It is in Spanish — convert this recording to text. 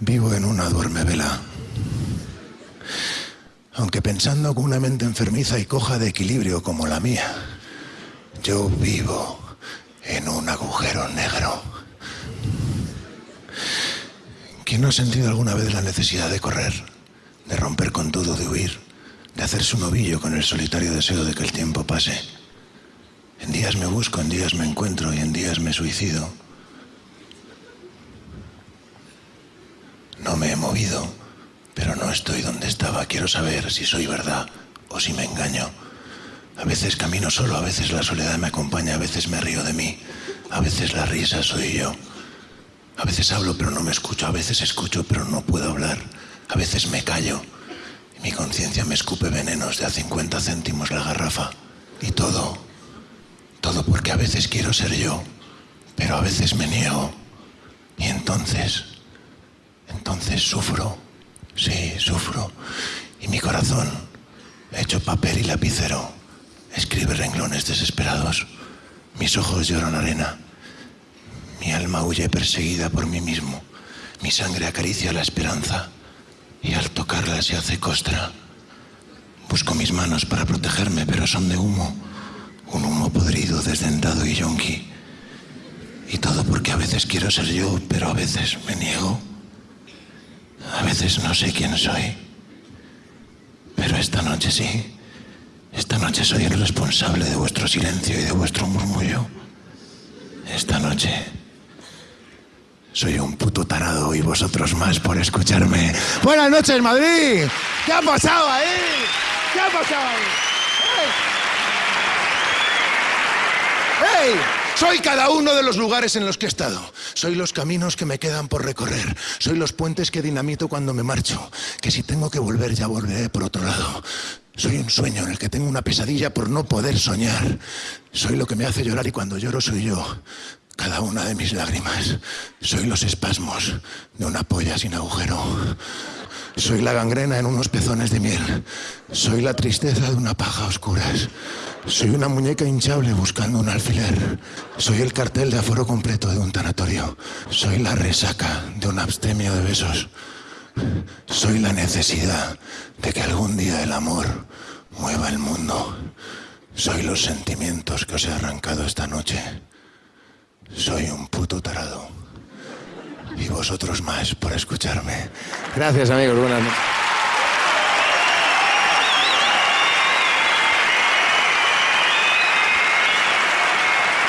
Vivo en una duerme vela. Aunque pensando con una mente enfermiza y coja de equilibrio como la mía, yo vivo en un agujero negro. ¿Quién no ha sentido alguna vez la necesidad de correr, de romper con todo, de huir, de hacerse un ovillo con el solitario deseo de que el tiempo pase? En días me busco, en días me encuentro y en días me suicido. Me he movido, pero no estoy donde estaba. Quiero saber si soy verdad o si me engaño. A veces camino solo, a veces la soledad me acompaña, a veces me río de mí, a veces la risa soy yo. A veces hablo pero no me escucho, a veces escucho pero no puedo hablar, a veces me callo y mi conciencia me escupe venenos de a 50 céntimos la garrafa. Y todo, todo porque a veces quiero ser yo, pero a veces me niego. Y entonces, entonces sufro, sí, sufro. Y mi corazón, hecho papel y lapicero, escribe renglones desesperados. Mis ojos lloran arena. Mi alma huye perseguida por mí mismo. Mi sangre acaricia la esperanza y al tocarla se hace costra. Busco mis manos para protegerme, pero son de humo. Un humo podrido, desdentado y yonki. Y todo porque a veces quiero ser yo, pero a veces me niego. A veces no sé quién soy. Pero esta noche sí. Esta noche soy el responsable de vuestro silencio y de vuestro murmullo. Esta noche soy un puto tarado y vosotros más por escucharme. Buenas noches, Madrid. ¿Qué ha pasado ahí? ¿Qué ha pasado ahí? ¡Ey! ¡Ey! Soy cada uno de los lugares en los que he estado. Soy los caminos que me quedan por recorrer. Soy los puentes que dinamito cuando me marcho. Que si tengo que volver, ya volveré por otro lado. Soy un sueño en el que tengo una pesadilla por no poder soñar. Soy lo que me hace llorar y cuando lloro soy yo. Cada una de mis lágrimas. Soy los espasmos de una polla sin agujero. Soy la gangrena en unos pezones de miel. Soy la tristeza de una paja a oscuras. Soy una muñeca hinchable buscando un alfiler. Soy el cartel de aforo completo de un tanatorio. Soy la resaca de un abstemio de besos. Soy la necesidad de que algún día el amor mueva el mundo. Soy los sentimientos que os he arrancado esta noche. Soy un puto tarado. Y vosotros más por escucharme. Gracias amigos, buenas noches.